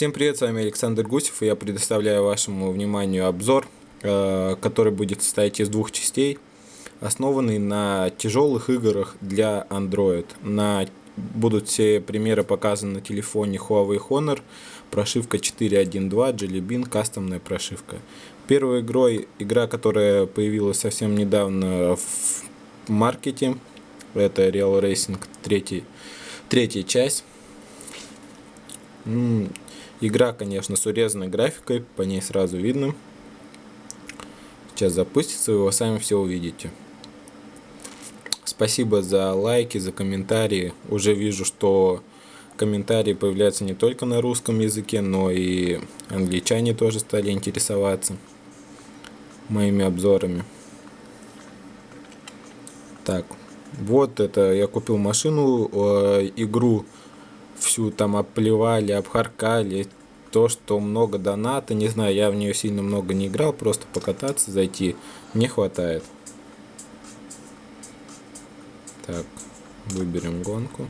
Всем привет, с вами Александр Гусев, и я предоставляю вашему вниманию обзор, э, который будет состоять из двух частей, основанный на тяжелых играх для Android. На, будут все примеры показаны на телефоне Huawei Honor, прошивка 4.1.2, Jelly Bean, кастомная прошивка. Первой игрой, игра, которая появилась совсем недавно в маркете, это Real Racing 3, третья часть. Игра, конечно, с урезанной графикой, по ней сразу видно. Сейчас запустится, вы сами все увидите. Спасибо за лайки, за комментарии. Уже вижу, что комментарии появляются не только на русском языке, но и англичане тоже стали интересоваться моими обзорами. Так, вот это я купил машину, э, игру всю там оплевали, обхаркали, то, что много доната, не знаю, я в нее сильно много не играл, просто покататься, зайти, мне хватает. Так, выберем гонку.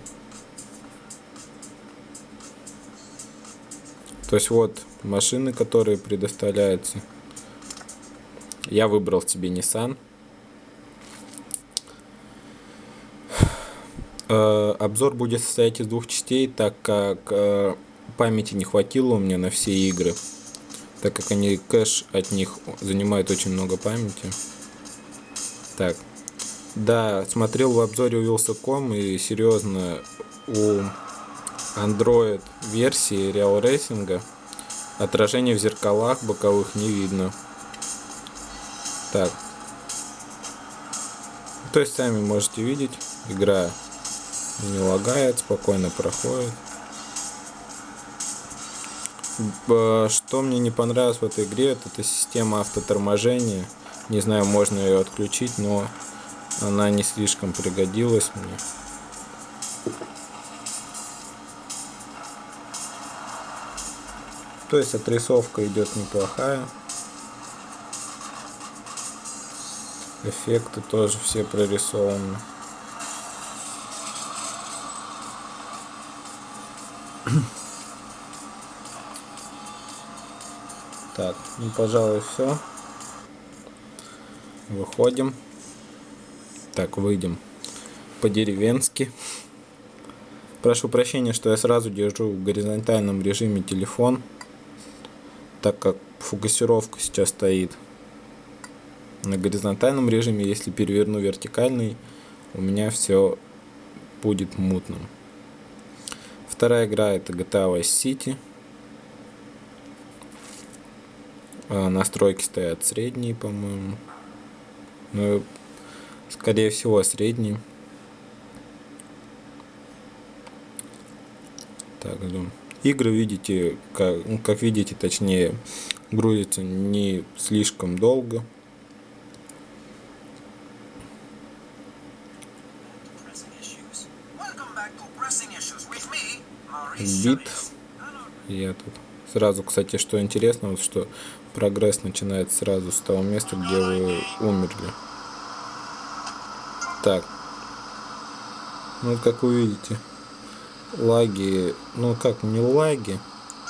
То есть вот машины, которые предоставляются. Я выбрал себе Nissan. Обзор будет состоять из двух частей, так как э, памяти не хватило у меня на все игры, так как они кэш от них занимают очень много памяти. Так, да, смотрел в обзоре у Wheels.com и серьезно у Android версии Real Racing отражение в зеркалах боковых не видно. Так. То есть сами можете видеть, игра не лагает, спокойно проходит. Что мне не понравилось в этой игре, это, это система автоторможения. Не знаю, можно ее отключить, но она не слишком пригодилась мне. То есть отрисовка идет неплохая. Эффекты тоже все прорисованы. Так, ну пожалуй все. Выходим. Так, выйдем по-деревенски. Прошу прощения, что я сразу держу в горизонтальном режиме телефон, так как фокусировка сейчас стоит на горизонтальном режиме. Если переверну вертикальный, у меня все будет мутным. Вторая игра это GTA Vice City. А, настройки стоят средние, по-моему. Ну, скорее всего, средние. Так, ждем. Игры, видите, как, ну, как видите, точнее, грузятся не слишком долго. Бит. Я тут сразу, кстати, что интересно, вот что прогресс начинается сразу с того места, где вы умерли. Так. Ну, как вы видите, лаги, ну как, не лаги.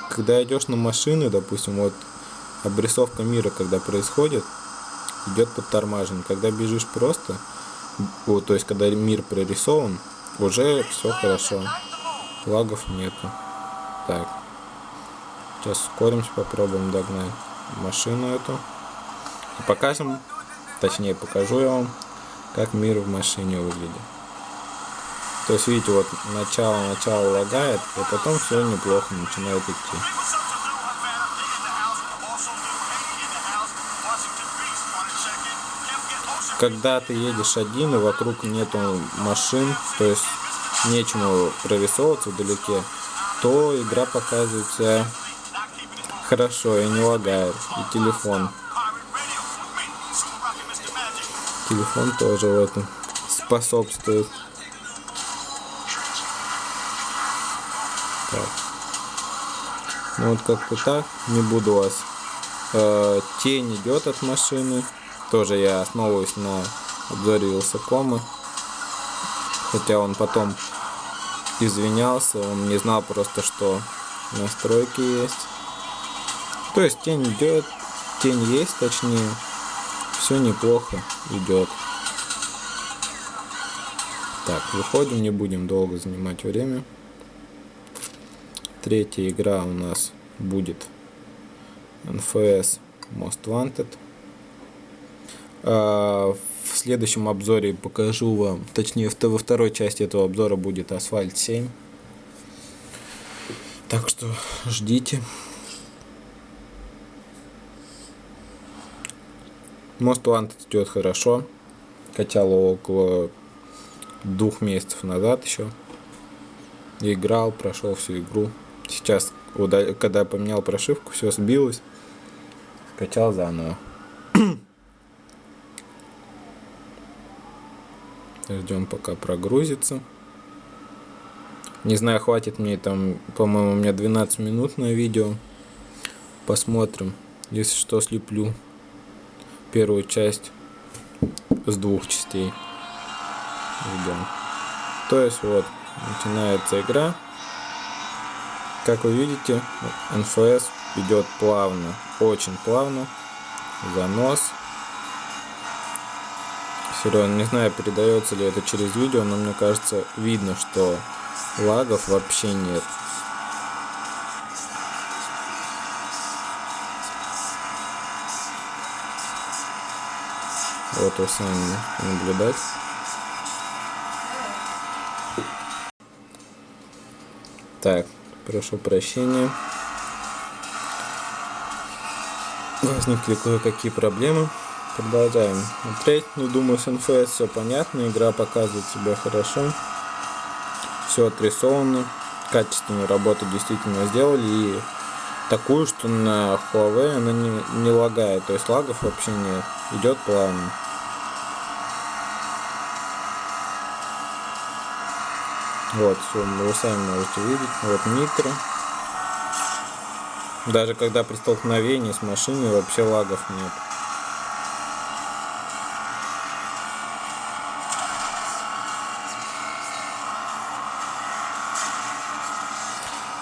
Когда идешь на машины, допустим, вот обрисовка мира, когда происходит, идет подтормаживание. Когда бежишь просто, вот, то есть когда мир прорисован, уже все хорошо. Лагов нету. Так. Сейчас ускоримся, попробуем догнать машину эту. И покажем, точнее покажу я вам, как мир в машине выглядит. То есть, видите, вот начало-начало лагает, и потом все неплохо начинает идти. Когда ты едешь один и вокруг нету машин, то есть нечему прорисовываться вдалеке, то игра показывает себя хорошо и не лагает. И телефон. Телефон тоже в этом способствует. Так. Ну вот как-то так. Не буду вас. Э, тень идет от машины. Тоже я основываюсь на обзоре Вилсакома. Хотя он потом извинялся, он не знал просто, что настройки есть. То есть тень идет, тень есть, точнее. Все неплохо идет. Так, выходим, не будем долго занимать время. Третья игра у нас будет NFS Most Wanted. А, в следующем обзоре покажу вам, точнее во второй части этого обзора будет Асфальт 7. Так что ждите. Wanted идет хорошо. Качал около двух месяцев назад еще. Играл, прошел всю игру. Сейчас, когда поменял прошивку, все сбилось. Скачал заново. Ждем пока прогрузится. Не знаю, хватит мне там, по-моему, у меня 12 минут на видео. Посмотрим. Если что, слеплю первую часть с двух частей. Ждем. То есть вот, начинается игра. Как вы видите, NFS идет плавно, очень плавно. Занос. Серьезно, не знаю, передается ли это через видео, но мне кажется, видно, что лагов вообще нет. Вот вы сами наблюдать. Так, прошу прощения. Возникли кое-какие проблемы. Продолжаем смотреть. Ну, думаю, с NFS все понятно. Игра показывает себя хорошо. Все отрисовано. Качественную работу действительно сделали. И такую, что на Huawei она не, не лагает. То есть лагов вообще нет. Идет плавно. Вот, все, вы сами можете видеть. Вот нитро. Даже когда при столкновении с машиной вообще лагов нет.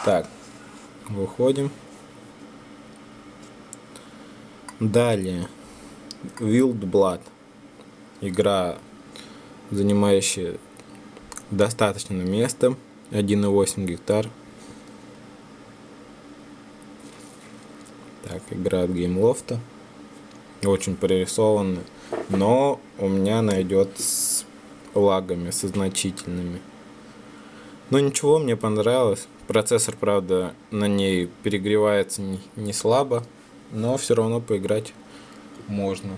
Так, выходим. Далее. Wild Blood. Игра, занимающая достаточно места. 1,8 гектар. Так, игра от геймлофта. Очень прорисованы. Но у меня найдет с лагами, со значительными. Но ничего, мне понравилось. Процессор, правда, на ней перегревается не слабо. Но все равно поиграть можно.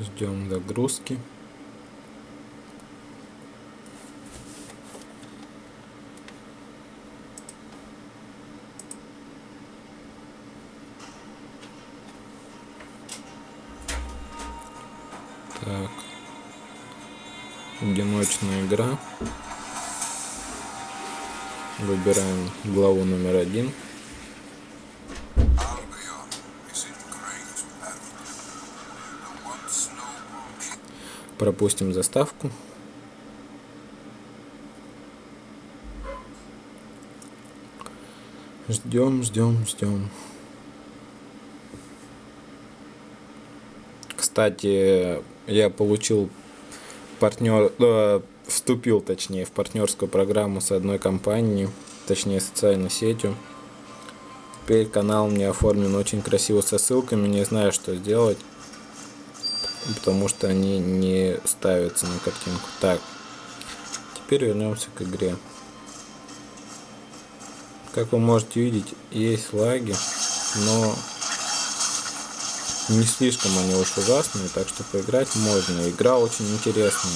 Ждем загрузки. Одиночная игра. Выбираем главу номер один. Пропустим заставку. Ждем, ждем, ждем. Кстати, я получил партнер, э, вступил, точнее, в партнерскую программу с одной компанией, точнее, социальной сетью. Теперь канал мне оформлен очень красиво со ссылками, не знаю, что сделать потому что они не ставятся на картинку. Так, теперь вернемся к игре. Как вы можете видеть, есть лаги, но не слишком они уж ужасные, так что поиграть можно. Игра очень интересная.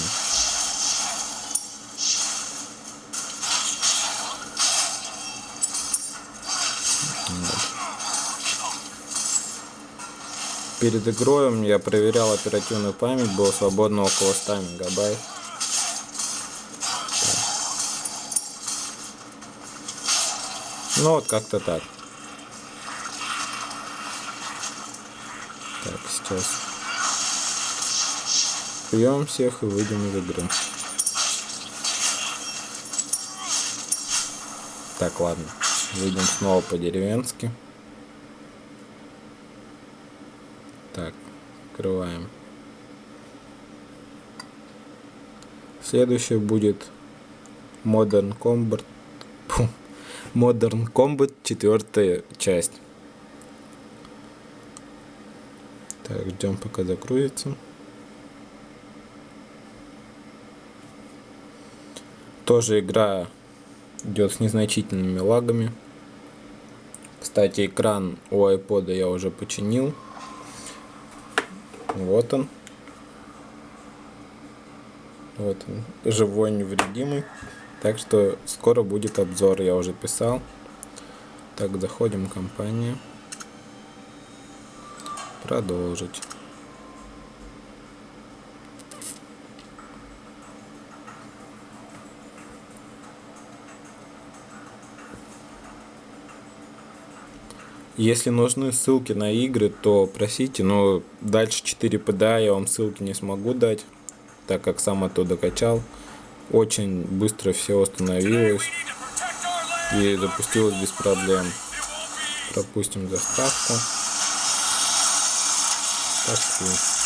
Перед игрой я проверял оперативную память, было свободно около 100 мегабайт. Ну вот как-то так. Так, Сейчас. Пьем всех и выйдем из игры. Так, ладно. Выйдем снова по-деревенски. Так, открываем. Следующее будет Modern Combat. Modern Combat четвертая часть. Так, ждем пока загрузится. Тоже игра идет с незначительными лагами. Кстати, экран у iPod я уже починил. Вот он. Вот он, живой, невредимый. Так что скоро будет обзор, я уже писал. Так, заходим в компанию. Продолжить. Если нужны ссылки на игры, то просите, но дальше 4 PDA я вам ссылки не смогу дать, так как сам оттуда качал. Очень быстро все установилось и запустилось без проблем. Пропустим заставку. Das ist cool.